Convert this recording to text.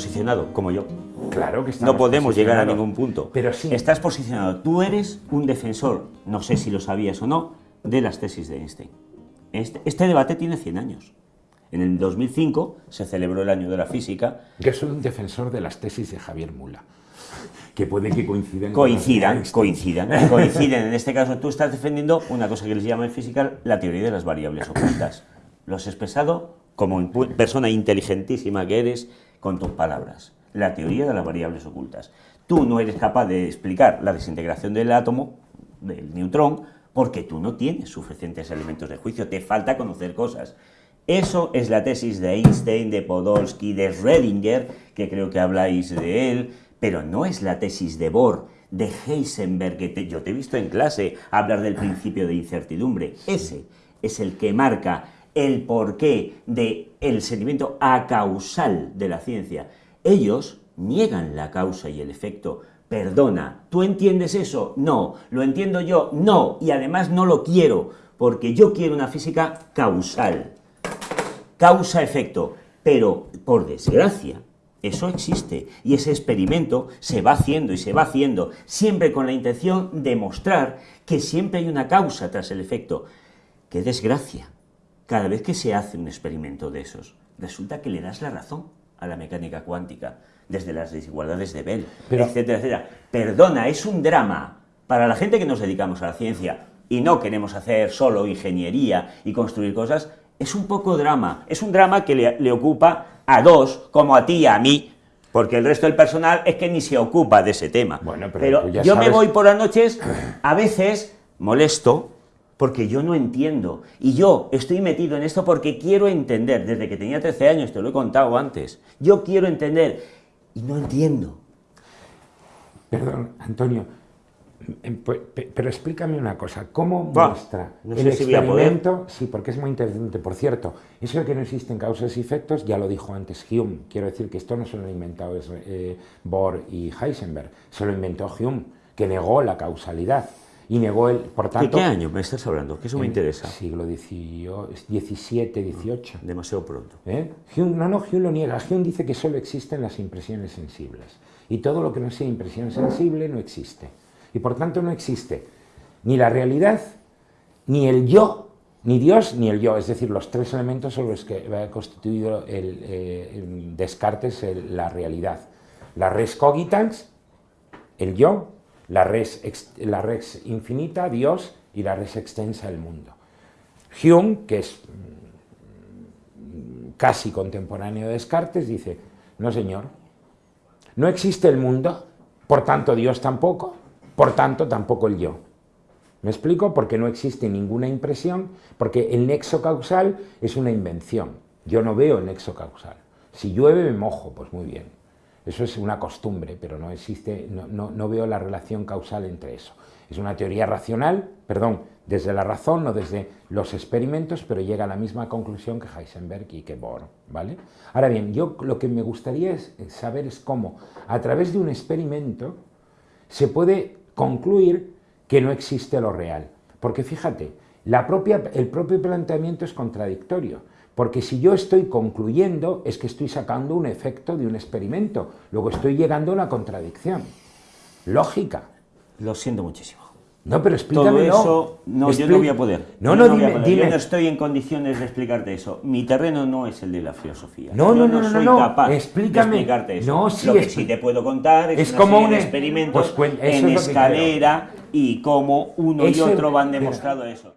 posicionado, como yo. Claro que No podemos llegar a ningún punto. Pero sí. Estás posicionado. Tú eres un defensor, no sé si lo sabías o no, de las tesis de Einstein. Este, este debate tiene 100 años. En el 2005 se celebró el año de la física. Yo soy un defensor de las tesis de Javier Mula, que puede que coincidan. Coincidan, coincidan, coinciden. En este caso tú estás defendiendo una cosa que les llama en física la teoría de las variables ocultas. Lo has expresado como persona inteligentísima que eres con tus palabras. La teoría de las variables ocultas. Tú no eres capaz de explicar la desintegración del átomo, del neutrón, porque tú no tienes suficientes elementos de juicio, te falta conocer cosas. Eso es la tesis de Einstein, de Podolsky, de Schrödinger, que creo que habláis de él, pero no es la tesis de Bohr, de Heisenberg, que yo te he visto en clase hablar del principio de incertidumbre. Ese es el que marca el porqué del el sentimiento acausal de la ciencia. Ellos niegan la causa y el efecto. Perdona, ¿tú entiendes eso? No. ¿Lo entiendo yo? No. Y además no lo quiero, porque yo quiero una física causal causa-efecto, pero por desgracia, eso existe y ese experimento se va haciendo y se va haciendo, siempre con la intención de mostrar que siempre hay una causa tras el efecto. ¡Qué desgracia! Cada vez que se hace un experimento de esos, resulta que le das la razón a la mecánica cuántica, desde las desigualdades de Bell, etcétera, etcétera. Perdona, es un drama para la gente que nos dedicamos a la ciencia y no queremos hacer solo ingeniería y construir cosas, es un poco drama, es un drama que le, ocupa a dos, como a ti y a mí, porque el resto del personal es que ni se ocupa de ese tema. Bueno, pero, yo me voy por las noches, a veces molesto, porque yo no entiendo, y yo estoy metido en esto porque quiero entender, desde que tenía 13 años, te lo he contado antes, yo quiero entender, y no entiendo. Perdón, Antonio, Em, pues, pero explícame una cosa, ¿cómo muestra el experimento? Sí, porque es muy interesante. Por cierto, eso de que no existen causas y efectos, ya lo dijo antes Hume. Quiero decir que esto no se lo han inventado eh, Bohr y Heisenberg, se lo inventó Hume, que negó la causalidad. Y negó el, por tanto... ¿De qué año me estás hablando? Que eso me interesa. Siglo XVII, XVIII. Demasiado pronto. ¿Eh? Hume, no, no, Hume lo niega. Hume dice que solo existen las impresiones sensibles. Y todo lo que no sea impresión sensible no existe y por tanto no existe ni la realidad, ni el yo, ni Dios, ni el yo, es decir, los tres elementos sobre los que ha constituido el, eh, Descartes la realidad. La res cogitans, el yo, la res, la infinita, Dios, y la res extensa, el mundo. Hume, que es mm, casi contemporáneo de Descartes, dice, no señor, no existe el mundo, por tanto Dios tampoco, por tanto, tampoco el yo. ¿Me explico? Porque no existe ninguna impresión, porque el nexo causal es una invención. Yo no veo el nexo causal. Si llueve me mojo, pues muy bien. Eso es una costumbre, pero no existe, no, no, veo la relación causal entre eso. Es una teoría racional, perdón, desde la razón, no desde los experimentos, pero llega a la misma conclusión que Heisenberg y que Bohr, ¿vale? Ahora bien, yo lo que me gustaría saber es cómo, a través de un experimento, se puede concluir que no existe lo real. Porque fíjate, la propia, el propio planteamiento es contradictorio, porque si yo estoy concluyendo es que estoy sacando un efecto de un experimento, luego estoy llegando a una contradicción. Lógica. Lo siento muchísimo. No, pero explícame. Todo eso, no, yo no voy a poder. No, no, dime, dime. Yo no estoy en condiciones de explicarte eso. Mi terreno no es el de la filosofía. No, no, no, no, soy no, capaz explícame. de explicarte eso. No, sí, Lo que sí te puedo contar es, es como un experimento pues, en escalera y cómo uno y otro van demostrado eso.